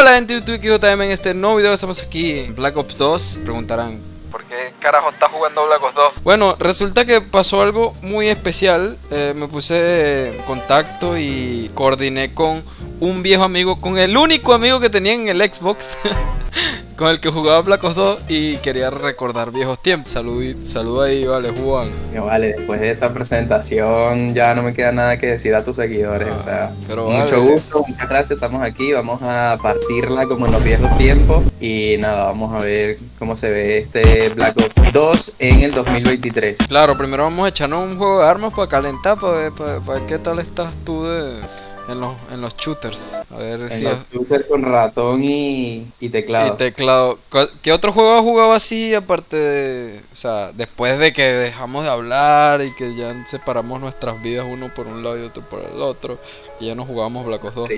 Hola gente de YouTube, JM en este nuevo video. Estamos aquí en Black Ops 2 Preguntarán, ¿por qué carajo está jugando Black Ops 2? Bueno, resulta que pasó algo muy especial. Eh, Me puse en contacto y coordiné con un viejo amigo Con el único amigo que tenía en el Xbox con el que jugaba Black Ops 2 y quería recordar viejos tiempos. Salud, salud ahí, vale, Juan. vale, después de esta presentación ya no me queda nada que decir a tus seguidores. o sea, ah, mucho gusto, muchas gracias, estamos aquí, vamos a partirla como en los viejos tiempos y nada, vamos a ver cómo se ve este Black Ops 2 en el 2023. Claro, primero vamos a echarnos un juego de armas para calentar, para ver, para ver qué tal estás tú de en los, en los shooters. A ver en los shooters con ratón y, y teclado. Y teclado. ¿Qué otro juego has jugado así aparte de... O sea, después de que dejamos de hablar y que ya separamos nuestras vidas uno por un lado y otro por el otro, y ya no jugamos Black Ops 2?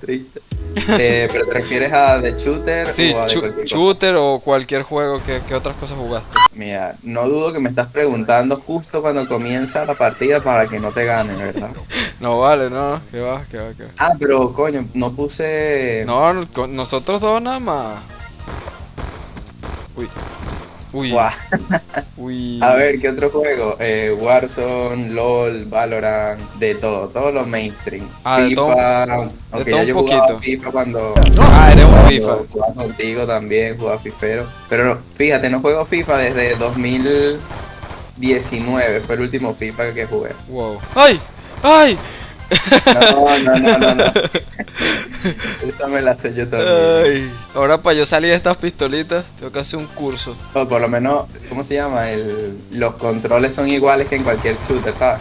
Triste, eh, ¿Pero te refieres a de shooter? Sí, o a shooter o cualquier juego. ¿Qué, ¿Qué otras cosas jugaste? Mira, no dudo que me estás preguntando justo cuando comienza la partida para que no te gane, ¿verdad? no vale, no, que va, que va, que va. Ah, pero coño, no puse... No, nosotros dos nada más. Uy. Uy. Uy. A ver, ¿qué otro juego? Eh, Warzone, LOL, Valorant, de todo, todos los mainstream. Ah, FIFA, de todo, yo un poquito. FIFA cuando. Ah, eres un FIFA. Jugaba contigo también, jugaba FIFero. Pero fíjate, no juego FIFA desde 2019, fue el último FIFA que jugué. Wow. ¡Ay! ¡Ay! No, no, no, no, no. Esa me la sé yo también. ahora para yo salir de estas pistolitas, tengo que hacer un curso. O por lo menos, ¿cómo se llama? El, los controles son iguales que en cualquier shooter, ¿sabes?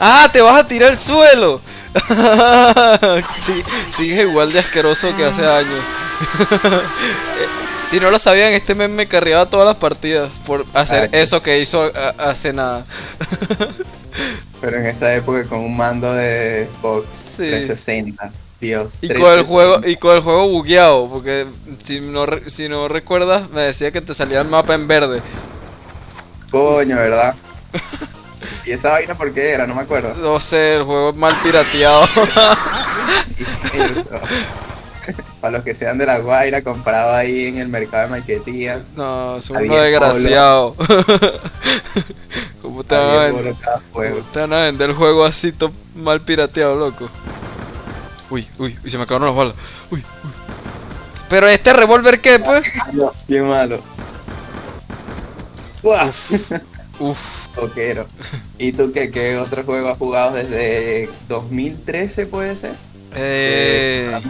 ¡Ah! ¡Te vas a tirar al suelo! sí, sigue igual de asqueroso que hace años. si no lo sabían, este meme me carriaba todas las partidas por hacer eso que hizo hace nada. Pero en esa época con un mando de Xbox 360. Dios. Y con el juego, y con el juego bugueado, porque si no, si no recuerdas, me decía que te salía el mapa en verde. Coño, ¿verdad? ¿Y esa vaina por qué era? No me acuerdo. No sé, el juego es mal pirateado. sí, Para los que sean de la Guaira, comprado ahí en el mercado de Marquetía. No, es uno desgraciado. ¿Cómo te, van a vender, te van a vender el juego así todo mal pirateado, loco? Uy, uy, y se me acabaron las balas. Uy, uy. Pero este revólver, ¿qué, pues? Qué malo. Uf. Uf. Toquero. ¿Y tú qué, qué otro juego has jugado desde 2013, puede ser? Eh.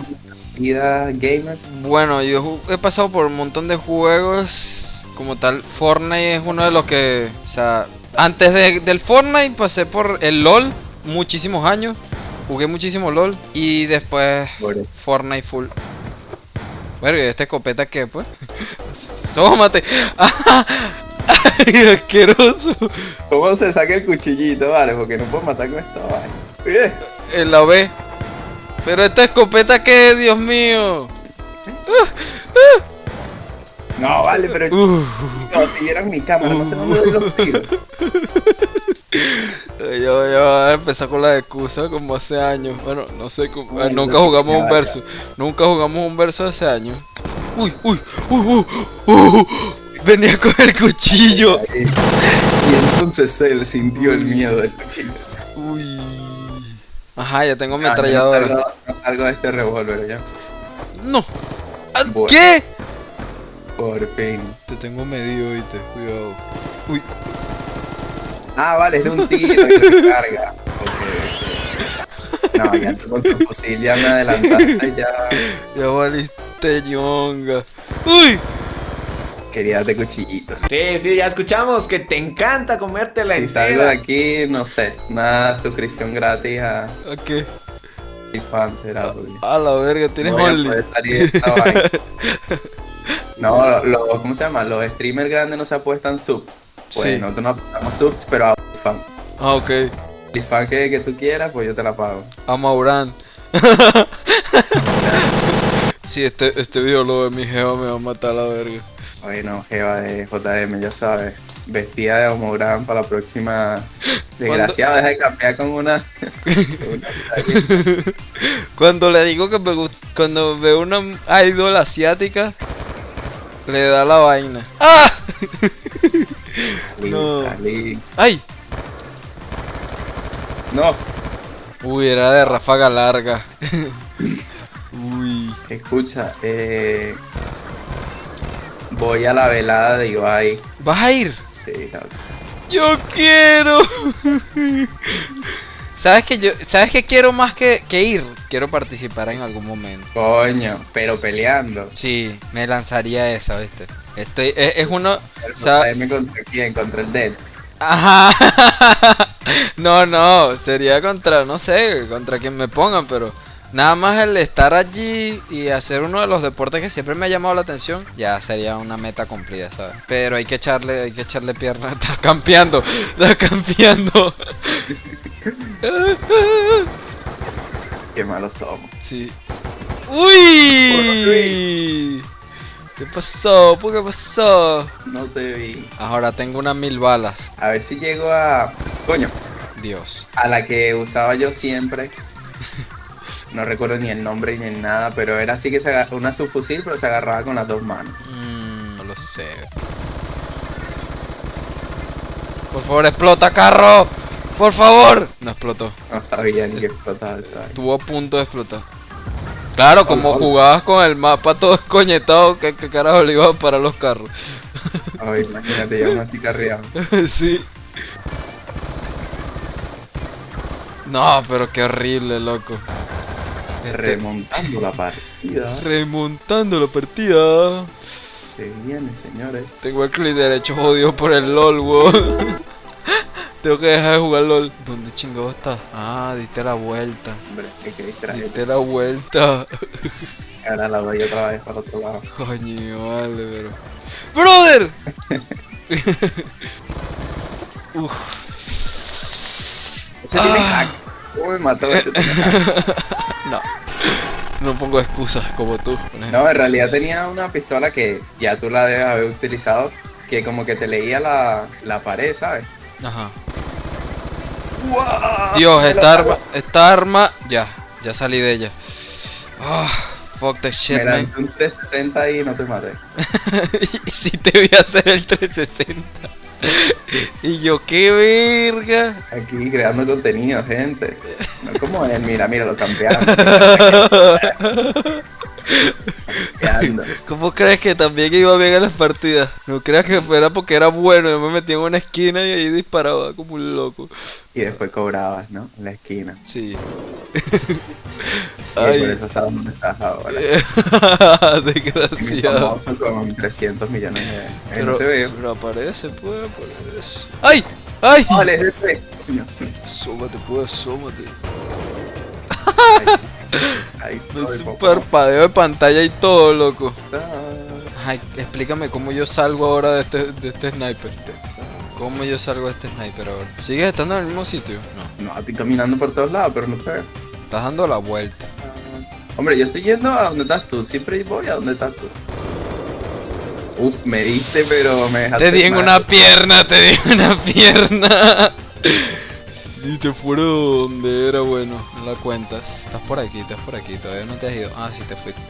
Vida gamers. Bueno, yo he pasado por un montón de juegos. Como tal, Fortnite es uno de los que. O sea, antes del Fortnite pasé por el LOL muchísimos años. Jugué muchísimo LOL. Y después Fortnite full. Bueno, ¿y esta escopeta qué, pues? ¡Sómate! ¡Ay, asqueroso! ¿Cómo se saca el cuchillito, vale? Porque no puedo matar con esta vaina. En la B. Pero esta escopeta qué, Dios mío. No, vale, pero uh. si vieran mi cámara, no sé dónde doy los tiros. Yo, yo a empezar con la excusa como hace años. Bueno, no sé, cómo, nunca jugamos un verso. Nunca jugamos un verso hace años. Uy, uy, uy, uy, uy. Venía con el cuchillo. Y entonces él sintió el miedo del cuchillo. Ajá, ya tengo mi ametralladora. algo de este revólver ya. No. ¿Qué? Por fin. Te tengo medido, te cuidado. Uy. Ah, vale, es de un tiro y recarga. No, ya con tu fusil ya me adelantaste ya. Ya valiste ñonga. ¡Uy! Quería darte cuchillito. Sí, sí, ya escuchamos que te encanta comértela si entera. salgo de aquí, no sé, una suscripción gratis a... ¿A qué? fan será, A la verga, tienes no Only. no, lo, ¿cómo se llama? Los streamers grandes no se apuestan subs. Pues sí. nosotros no apostamos subs, pero a fan. Ah, ok. Y fan que, que tú quieras, pues yo te la pago. A Maurán. sí, este, este video lo de mi geo me va a matar a la verga. Bueno, Jeva de JM, ya sabes. vestida de Homográn para la próxima. Desgraciado, deja de cambiar con una. cuando le digo que me gusta. Cuando veo una idol asiática, le da la vaina. ¡Ah! no. ¡Ay! No. Uy, era de ráfaga larga. Uy. Escucha, eh. Voy a la velada de Ibai. ¿Vas a ir? Sí. Yo quiero. ¿Sabes que yo, sabes que quiero más que, ir? Quiero participar en algún momento. Coño, pero peleando. Sí, me lanzaría esa, ¿viste? Estoy es, uno, o contra quién? Contra el Dead. Ajá. no, no, sería contra, no sé, contra quien me pongan, pero Nada más el estar allí y hacer uno de los deportes que siempre me ha llamado la atención, ya sería una meta cumplida, ¿sabes? Pero hay que echarle, hay que echarle pierna. Está campeando, está campeando. Qué malos somos. Sí. ¡Uy! ¿Qué pasó? ¿Por qué pasó? No te vi. Ahora tengo unas mil balas. A ver si llego a. Coño. Dios. A la que usaba yo siempre. no recuerdo ni el nombre ni nada, pero era así que se agarraba una subfusil, pero se agarraba con las dos manos. Mm, no lo sé. Por favor, explota, carro. Por favor. No explotó. No sabía ni que explotaba. Estuvo a punto de explotar. Claro, como jugabas con el mapa todo escoñetado, ¿qué, carajo le para los carros? Ay, imagínate, ya así carreado. sí. No, pero qué horrible, loco. Remontando la partida. Remontando la partida. Se viene, señores. Tengo el clic derecho jodido por el LOL, weón. Tengo que dejar de jugar LOL. ¿Dónde chingado está? Ah, diste la vuelta. Hombre, que distraer. Diste la vuelta. Ahora la doy otra vez para otro lado. Coño, vale, pero. ¡Brother! Uf. Ese tiene ah. hack. ¿Cómo me mató ese tiene hack? No. No pongo excusas como tú. No, en realidad tenía una pistola que ya tú la debes haber utilizado, que como que te leía la, la pared, ¿sabes? Ajá. Dios, esta arma, esta arma, ya, ya salí de ella. Oh, fuck the shit, Me lancé un 360 y no te maté. y si te voy a hacer el 360. y yo, qué verga. Aquí creando contenido, gente. No como él, mira, mira, lo campearon. ¿Cómo crees que también iba bien en las partidas? No creas que fuera porque era bueno, yo me metía en una esquina y ahí disparaba como un loco. Y después cobrabas, ¿no? En la esquina. Sí. y por eso estás donde estás ahora. Desgraciado. con 300 millones de... Pero, pero aparece, puede aparecer. ¡Ay! ¡Ay! Vale, este. Asómate, pues, asómate. un parpadeo de pantalla y todo, loco. Ay, explícame cómo yo salgo ahora de este, de este sniper. ¿Cómo yo salgo de este sniper ahora? ¿Sigues estando en el mismo sitio? No. No, estoy caminando por todos lados, pero no te Estás dando la vuelta. hombre, yo estoy yendo a donde estás tú. Siempre voy a donde estás tú. Uf, me diste, pero me dejaste. Te di en una pierna, te di en una pierna. Si te fuera donde era bueno, no la cuentas. Estás por aquí, estás por aquí, todavía no te has ido. Ah, sí te fuiste.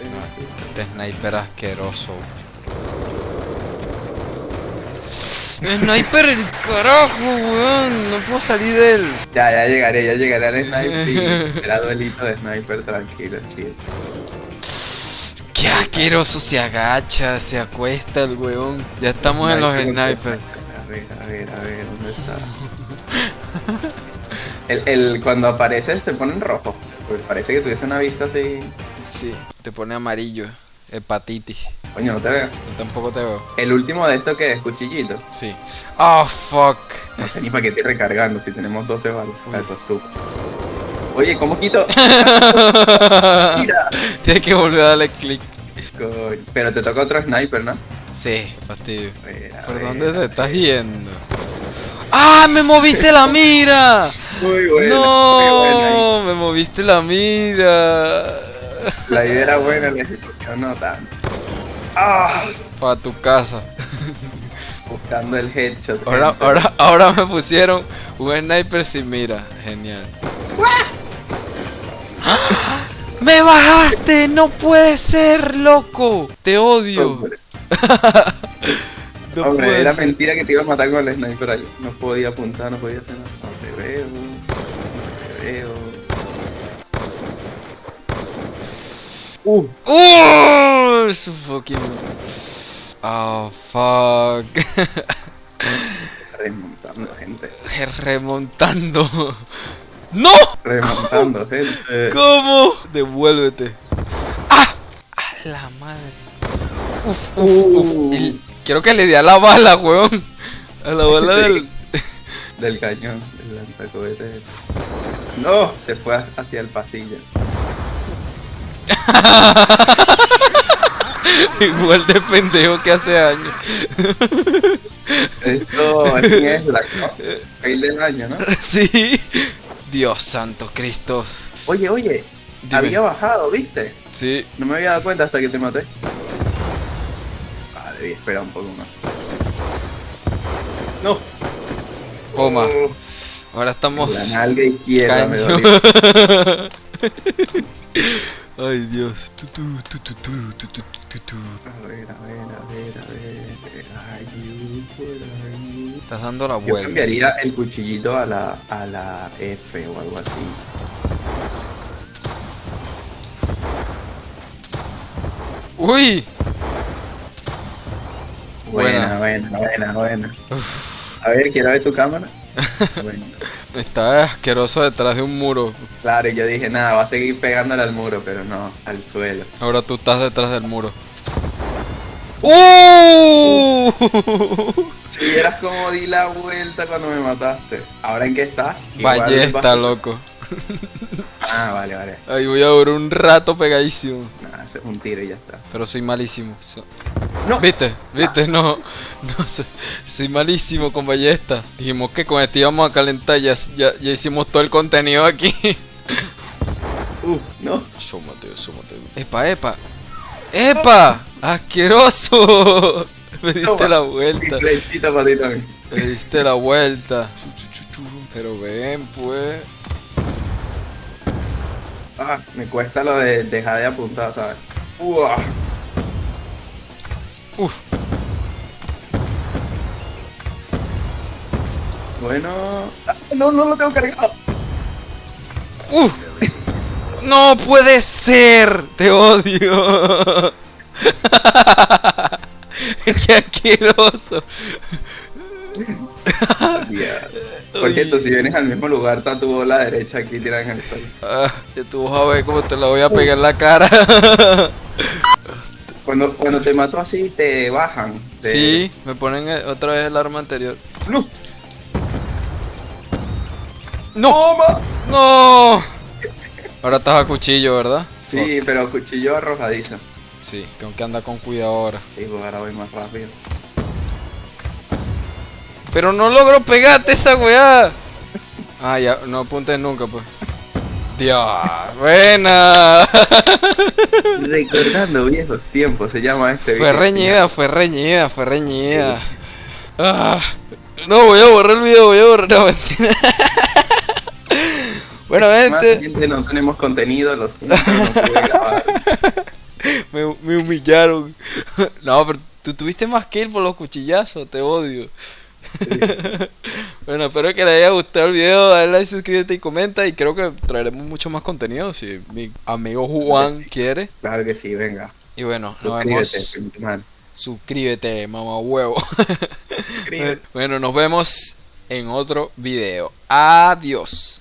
este sniper asqueroso. Sniper el carajo, weón. No puedo salir de él. Ya, ya llegaré, ya llegaré al sniper será duelito de sniper tranquilo, chido. Qué asqueroso se agacha, se acuesta el weón. Ya estamos en los snipers. A ver, a ver, a ver, ¿dónde está? El, el, cuando aparece se pone en rojo. Porque parece que tuviese una vista así. Sí, te pone amarillo. Hepatitis. Coño, no te veo. Yo tampoco te veo. El último de esto que es cuchillito. Sí. Oh, fuck. No sé ni para qué estoy recargando si tenemos 12 balas. pues tú. Oye, ¿cómo quito? Mira. Tienes que volver a darle clic. Pero te toca otro sniper, ¿no? Sí, fastidio. ¿Por dónde te estás yendo? ¡Ah! ¡Me moviste la mira! Muy bueno. No, me moviste la mira. La idea era buena, la ejecución no tanto. ¡Ah! Para tu casa. Buscando el headshot. Ahora, ahora, ahora me pusieron un sniper sin mira. Genial. ¡Me bajaste! ¡No puede ser, loco! Te odio. Hombre, Hombre era mentira que te iba a matar con el sniper ahí. No podía apuntar, no podía hacer nada. No te veo. No te veo. Uh. ¡Uh! Su fucking. Oh, fuck. Remontando, gente. Remontando. ¡No! Remontando, gente. ¿Cómo? Devuélvete. ¡Ah! ¡A la madre! Uf, uf, uf. Quiero que le dé a la bala, weón. A la bala del. del cañón, del lanzacohete. No, se fue hacia el pasillo. Igual de pendejo que hace años. Esto es la Fail del año, ¿no? Sí. Dios santo Cristo. Oye, oye. Había bajado, ¿viste? Sí. No me había dado cuenta hasta que te maté. Debí esperar un poco más. No. Toma. Oh. Ahora estamos. La nalga izquierda me dolió. Ay, Dios. A ver, a ver, a ver, a ver. Ay, Estás dando la vuelta. Yo cambiaría el cuchillito a la, a la F o algo así. ¡Uy! Buena, buena, buena, buena. A ver, quiero ver tu cámara. Bueno. Está asqueroso detrás de un muro. Claro, yo dije, nada, va a seguir pegándole al muro, pero no, al suelo. Ahora tú estás detrás del muro. ¡Uh! Si vieras como di la vuelta cuando me mataste. ¿Ahora en qué estás? Ballesta, loco. Ah, vale, vale. Ahí voy a durar un rato pegadísimo. Nah, es un tiro y ya está. Pero soy malísimo. No. ¿Viste? ¿Viste? No. No soy, malísimo con ballesta. Dijimos que con este íbamos a calentar. Ya, ya, hicimos todo el contenido aquí. Uh, no. Súmate, súmate. Epa, epa. ¡Epa! ¡Asqueroso! Me diste la vuelta. Me diste la vuelta. Pero ven, pues. Ah, me cuesta lo de dejar de apuntar, ¿sabes? Uf. Bueno. Ah, no, no lo tengo cargado. Uf. No puede ser. Te odio. Qué asqueroso. Por cierto, si vienes al mismo lugar, está tu bola derecha aquí tirada en el suelo. Ah, ya tú vas a ver cómo te la voy a pegar en la cara. cuando, cuando te mato así, te bajan. Sí, me ponen otra vez el arma anterior. ¡No! ¡No! ¡No! Ahora estás a cuchillo, ¿verdad? Sí, pero cuchillo arrojadizo. Sí, tengo que andar con cuidado ahora. Sí, pues ahora voy más rápido. Pero no logro pegarte esa weá. Ah, ya, no apuntes nunca, pues. Dios, buena. Recordando viejos tiempos, se llama este Fue reñida, fue reñida, fue reñida. Ah, no, voy a borrar el video, voy a borrar la mentira. bueno, gente. no tenemos contenido, los no grabar. me, me humillaron. no, pero tú tuviste más que él por los cuchillazos, te odio. bueno, espero que les haya gustado el video. Dale like, suscríbete y comenta. Y creo que traeremos mucho más contenido si mi amigo Juan quiere. Claro que sí, venga. Y bueno, nos vemos. Suscríbete, mamá huevo. bueno, nos vemos en otro video. Adiós.